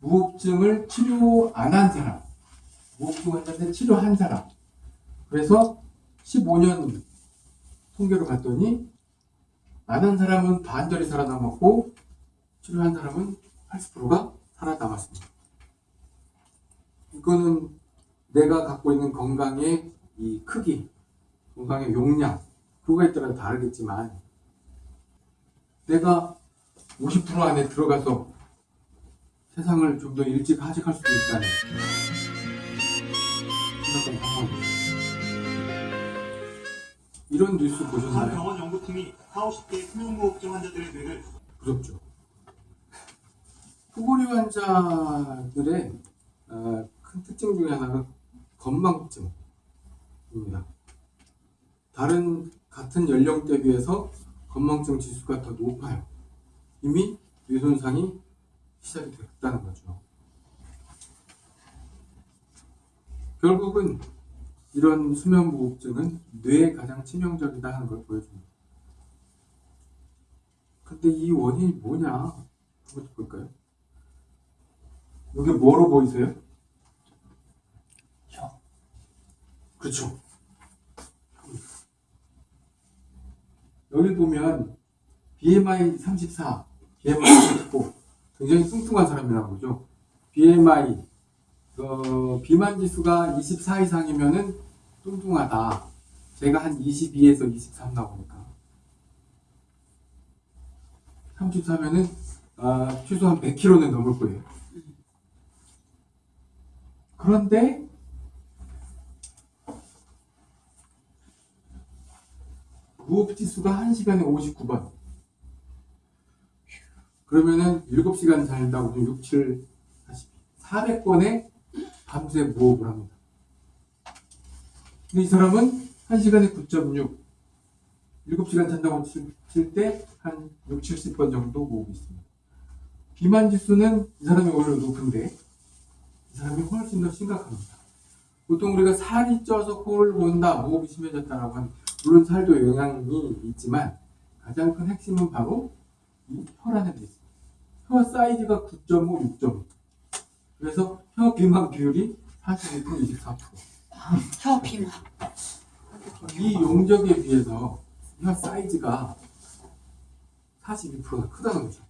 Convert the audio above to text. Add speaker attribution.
Speaker 1: 무호흡증을 치료 안 한 사람, 무호흡증 환자인데 치료한 사람. 그래서 15년 통계로 봤더니 안 한 사람은 반절이 살아남았고 치료한 사람은 80%가 살아남았습니다. 이거는 내가 갖고 있는 건강의 이 크기, 건강의 용량, 그거에 따라 다르겠지만 내가 50% 안에 들어가서 세상을 좀 더 일찍 하직할 수도 있다는 심각한 상황이에요. 이런 뉴스
Speaker 2: 한
Speaker 1: 보셨나요?
Speaker 2: 병원 연구팀이 4, 50대 수면무호흡증 환자들의 뇌를
Speaker 1: 부럽죠. 후보리 환자들의 어, 큰 특징 중에 하나가 건망증입니다. 다른 같은 연령대 비해서 건망증 지수가 더 높아요. 이미 뇌 손상이 시작이 됐다는 거죠. 결국은 이런 수면무호흡증은 뇌에 가장 치명적이다 하는 걸 보여줍니다. 근데 이 원인이 뭐냐? 한번 볼까요? 이게 뭐로 보이세요?
Speaker 3: 혀.
Speaker 1: 그렇죠. 여기 보면 BMI 34, BMI 39 굉장히 뚱뚱한 사람이라고 그러죠. BMI 어, 비만 지수가 24 이상이면은 뚱뚱하다. 제가 한 22에서 23 나오니까 34면은 아, 최소 한 100kg는 넘을 거예요. 그런데 무호흡 지수가 1시간에 59번. 그러면은 7시간 잔다고 좀 6, 7, 400번에 밤새 무호흡을 합니다. 근데 이 사람은 1시간에 9.6, 7시간 잔다고 칠 때 한 6, 70번 정도 모으고 있습니다. 비만 지수는 이 사람이 오히려 높은데 이 사람이 훨씬 더 심각합니다. 보통 우리가 살이 쪄서 코를 본다, 무호흡이 심해졌다라고 하는 물론 살도 영향이 있지만 가장 큰 핵심은 바로 이 혈안에 돼 있습니다. 혀 사이즈가 9.5, 6.5 그래서 혀 비만 비율이 42%
Speaker 4: 24%혀 비만.
Speaker 1: 이 용적에 비해서 혀 사이즈가 42%가 크다는 거죠.